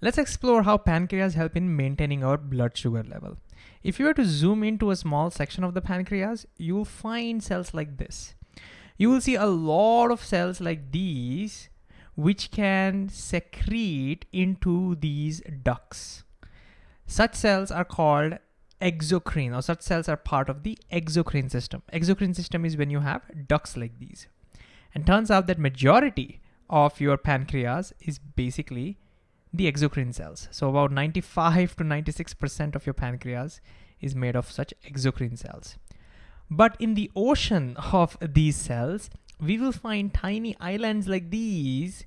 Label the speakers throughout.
Speaker 1: Let's explore how pancreas help in maintaining our blood sugar level. If you were to zoom into a small section of the pancreas, you will find cells like this. You will see a lot of cells like these, which can secrete into these ducts. Such cells are called exocrine or such cells are part of the exocrine system. Exocrine system is when you have ducts like these. And turns out that majority of your pancreas is basically the exocrine cells. So about 95 to 96% of your pancreas is made of such exocrine cells. But in the ocean of these cells, we will find tiny islands like these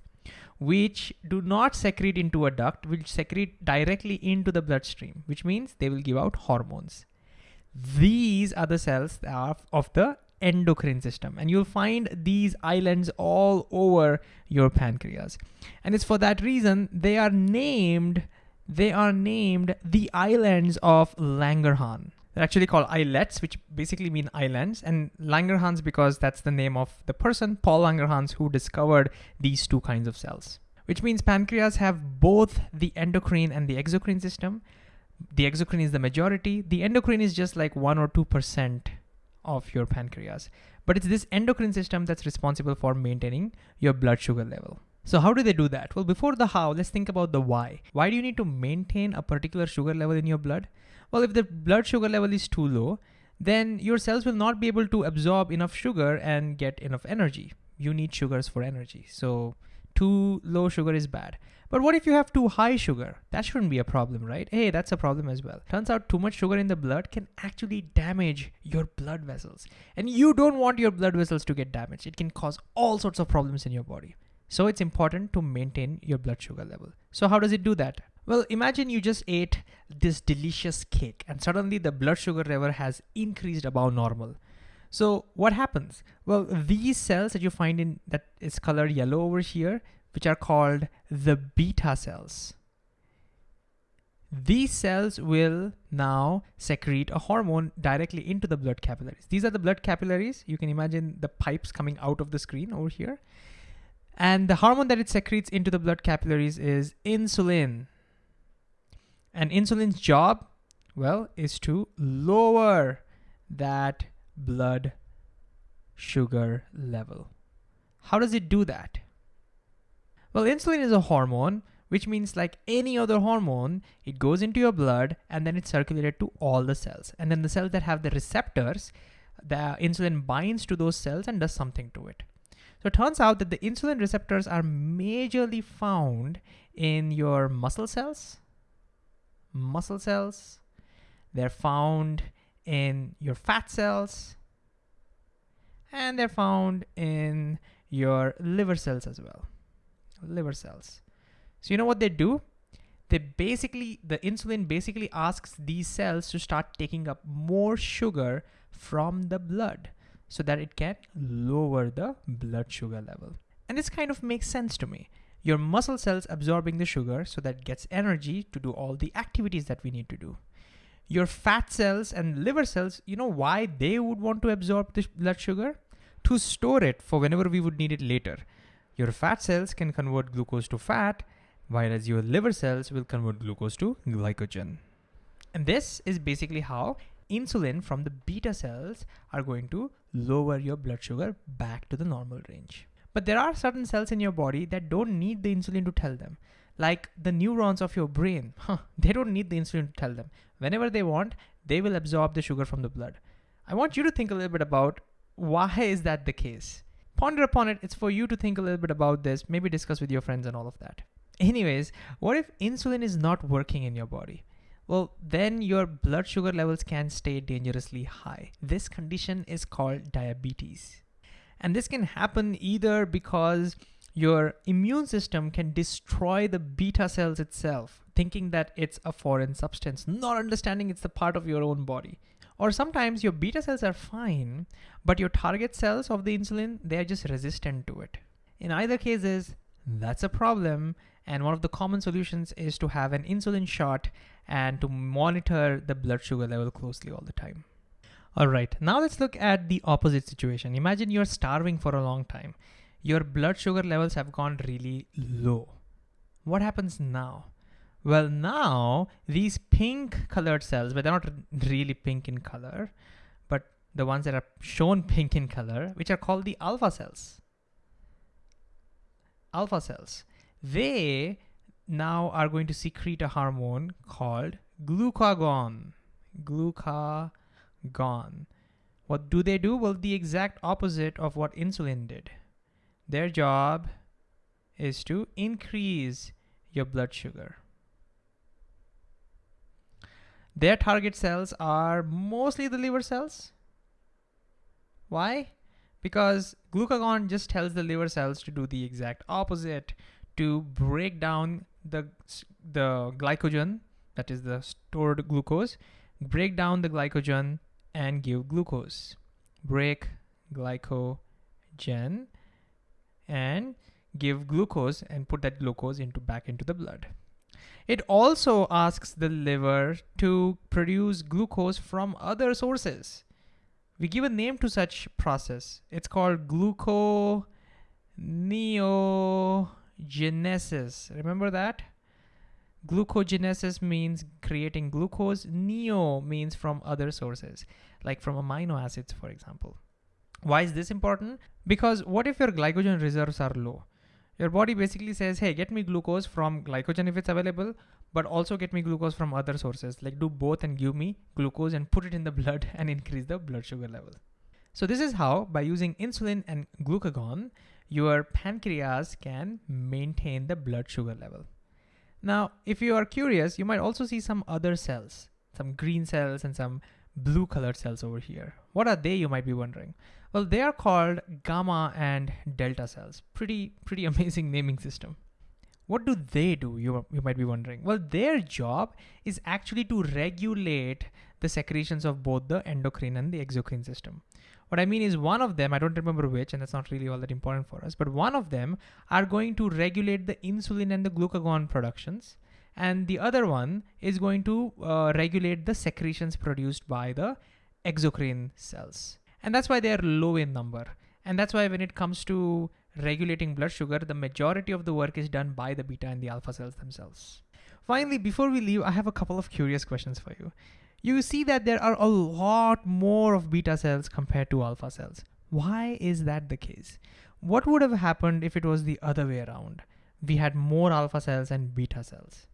Speaker 1: which do not secrete into a duct, which secrete directly into the bloodstream, which means they will give out hormones. These are the cells of the endocrine system. And you'll find these islands all over your pancreas. And it's for that reason they are named they are named the islands of Langerhans. They're actually called islets which basically mean islands. And Langerhans because that's the name of the person Paul Langerhans who discovered these two kinds of cells. Which means pancreas have both the endocrine and the exocrine system. The exocrine is the majority. The endocrine is just like 1 or 2 percent of your pancreas. But it's this endocrine system that's responsible for maintaining your blood sugar level. So how do they do that? Well, before the how, let's think about the why. Why do you need to maintain a particular sugar level in your blood? Well, if the blood sugar level is too low, then your cells will not be able to absorb enough sugar and get enough energy. You need sugars for energy. So too low sugar is bad. But what if you have too high sugar? That shouldn't be a problem, right? Hey, that's a problem as well. Turns out too much sugar in the blood can actually damage your blood vessels. And you don't want your blood vessels to get damaged. It can cause all sorts of problems in your body. So it's important to maintain your blood sugar level. So how does it do that? Well, imagine you just ate this delicious cake and suddenly the blood sugar level has increased above normal. So what happens? Well, these cells that you find in that is colored yellow over here which are called the beta cells. These cells will now secrete a hormone directly into the blood capillaries. These are the blood capillaries. You can imagine the pipes coming out of the screen over here. And the hormone that it secretes into the blood capillaries is insulin. And insulin's job, well, is to lower that blood sugar level. How does it do that? Well, insulin is a hormone, which means like any other hormone, it goes into your blood and then it's circulated to all the cells. And then the cells that have the receptors, the insulin binds to those cells and does something to it. So it turns out that the insulin receptors are majorly found in your muscle cells, muscle cells. They're found in your fat cells, and they're found in your liver cells as well liver cells. So you know what they do? They basically, the insulin basically asks these cells to start taking up more sugar from the blood so that it can lower the blood sugar level. And this kind of makes sense to me. Your muscle cells absorbing the sugar so that gets energy to do all the activities that we need to do. Your fat cells and liver cells, you know why they would want to absorb the blood sugar? To store it for whenever we would need it later. Your fat cells can convert glucose to fat, whereas your liver cells will convert glucose to glycogen. And this is basically how insulin from the beta cells are going to lower your blood sugar back to the normal range. But there are certain cells in your body that don't need the insulin to tell them. Like the neurons of your brain, huh, they don't need the insulin to tell them. Whenever they want, they will absorb the sugar from the blood. I want you to think a little bit about why is that the case? ponder upon it. It's for you to think a little bit about this, maybe discuss with your friends and all of that. Anyways, what if insulin is not working in your body? Well, then your blood sugar levels can stay dangerously high. This condition is called diabetes. And this can happen either because your immune system can destroy the beta cells itself, thinking that it's a foreign substance, not understanding it's a part of your own body. Or sometimes your beta cells are fine, but your target cells of the insulin, they are just resistant to it. In either cases, that's a problem. And one of the common solutions is to have an insulin shot and to monitor the blood sugar level closely all the time. All right, now let's look at the opposite situation. Imagine you're starving for a long time. Your blood sugar levels have gone really low. What happens now? Well, now these pink colored cells, but they're not really pink in color, but the ones that are shown pink in color, which are called the alpha cells. Alpha cells. They now are going to secrete a hormone called glucagon. Glucagon. What do they do? Well, the exact opposite of what insulin did. Their job is to increase your blood sugar. Their target cells are mostly the liver cells. Why? Because glucagon just tells the liver cells to do the exact opposite, to break down the, the glycogen, that is the stored glucose, break down the glycogen and give glucose. Break glycogen and give glucose and put that glucose into back into the blood. It also asks the liver to produce glucose from other sources. We give a name to such process. It's called gluconeogenesis. Remember that? Glucogenesis means creating glucose. Neo means from other sources, like from amino acids, for example. Why is this important? Because what if your glycogen reserves are low? Your body basically says, hey, get me glucose from glycogen if it's available, but also get me glucose from other sources. Like do both and give me glucose and put it in the blood and increase the blood sugar level. So this is how, by using insulin and glucagon, your pancreas can maintain the blood sugar level. Now, if you are curious, you might also see some other cells, some green cells and some blue colored cells over here. What are they, you might be wondering? Well, they are called gamma and delta cells. Pretty, pretty amazing naming system. What do they do, you, you might be wondering? Well, their job is actually to regulate the secretions of both the endocrine and the exocrine system. What I mean is one of them, I don't remember which, and that's not really all that important for us, but one of them are going to regulate the insulin and the glucagon productions, and the other one is going to uh, regulate the secretions produced by the exocrine cells. And that's why they are low in number. And that's why when it comes to regulating blood sugar, the majority of the work is done by the beta and the alpha cells themselves. Finally, before we leave, I have a couple of curious questions for you. You see that there are a lot more of beta cells compared to alpha cells. Why is that the case? What would have happened if it was the other way around? We had more alpha cells and beta cells.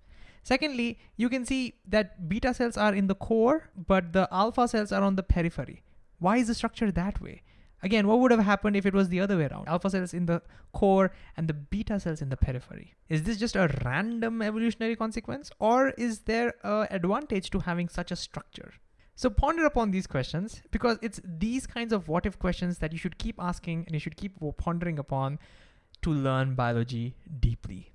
Speaker 1: Secondly, you can see that beta cells are in the core, but the alpha cells are on the periphery. Why is the structure that way? Again, what would have happened if it was the other way around? Alpha cells in the core and the beta cells in the periphery. Is this just a random evolutionary consequence or is there an advantage to having such a structure? So ponder upon these questions because it's these kinds of what if questions that you should keep asking and you should keep pondering upon to learn biology deeply.